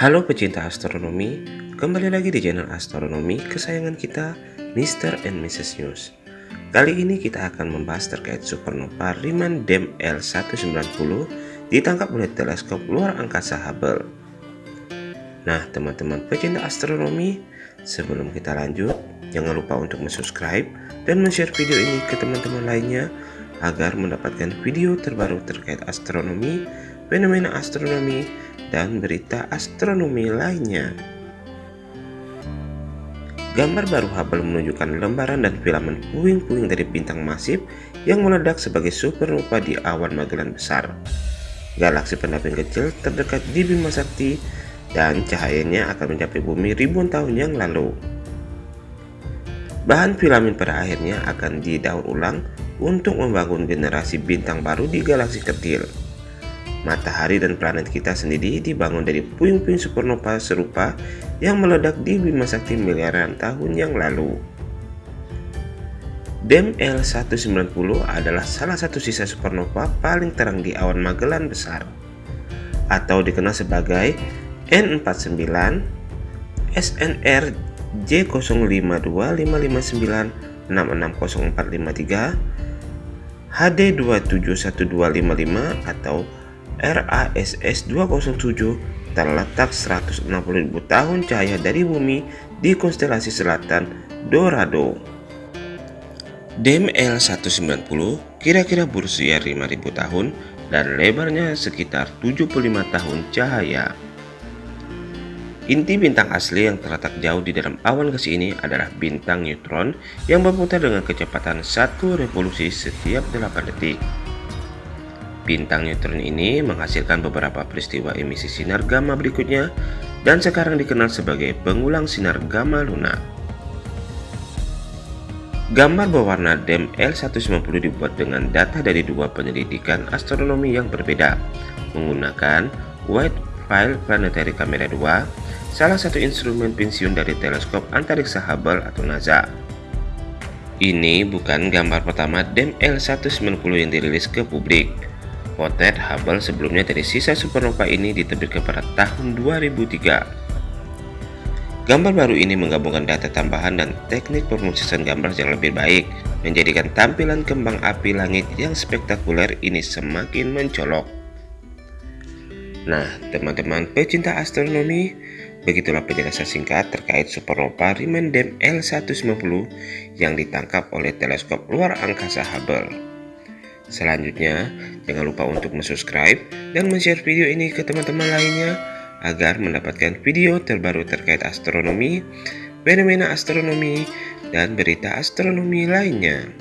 Halo pecinta astronomi, kembali lagi di channel astronomi kesayangan kita, Mr. and Mrs. News. Kali ini kita akan membahas terkait supernova Riemann Dem L190 ditangkap oleh teleskop luar angkasa Hubble. Nah, teman-teman pecinta astronomi, sebelum kita lanjut, jangan lupa untuk subscribe dan share video ini ke teman-teman lainnya agar mendapatkan video terbaru terkait astronomi, fenomena astronomi, dan berita astronomi lainnya. Gambar baru Hubble menunjukkan lembaran dan filamen puing-puing dari bintang masif yang meledak sebagai supernova di awan Magellan besar. Galaksi pendamping kecil terdekat di Bima Sakti dan cahayanya akan mencapai bumi ribuan tahun yang lalu. Bahan filamen pada akhirnya akan didaur ulang untuk membangun generasi bintang baru di galaksi kecil. Matahari dan planet kita sendiri dibangun dari puing-puing supernova serupa yang meledak di Bima Sakti miliaran tahun yang lalu. DEM L190 adalah salah satu sisa supernova paling terang di awan Magellan besar atau dikenal sebagai N49 SNR J052559 660453 HD271255 atau RASS 207 terletak 160.000 tahun cahaya dari bumi di konstelasi selatan Dorado. DEM L190 kira-kira berusia 5000 tahun dan lebarnya sekitar 75 tahun cahaya. Inti bintang asli yang terletak jauh di dalam awan gas ini adalah bintang neutron yang berputar dengan kecepatan satu revolusi setiap 8 detik. Bintang neutron ini menghasilkan beberapa peristiwa emisi sinar gamma berikutnya dan sekarang dikenal sebagai pengulang sinar gamma lunak. Gambar berwarna DEM L190 dibuat dengan data dari dua penyelidikan astronomi yang berbeda menggunakan Wide Field Planetary Camera 2, salah satu instrumen pensiun dari teleskop antariksa Hubble atau NASA. Ini bukan gambar pertama DEM L190 yang dirilis ke publik. Potret Hubble sebelumnya dari sisa supernova ini diterbitkan pada tahun 2003. Gambar baru ini menggabungkan data tambahan dan teknik pemrosesan gambar yang lebih baik, menjadikan tampilan kembang api langit yang spektakuler ini semakin mencolok. Nah, teman-teman pecinta astronomi, begitulah penjelasan singkat terkait supernova Riemann Dem L190 yang ditangkap oleh teleskop luar angkasa Hubble. Selanjutnya, jangan lupa untuk subscribe dan share video ini ke teman-teman lainnya agar mendapatkan video terbaru terkait astronomi, fenomena astronomi, dan berita astronomi lainnya.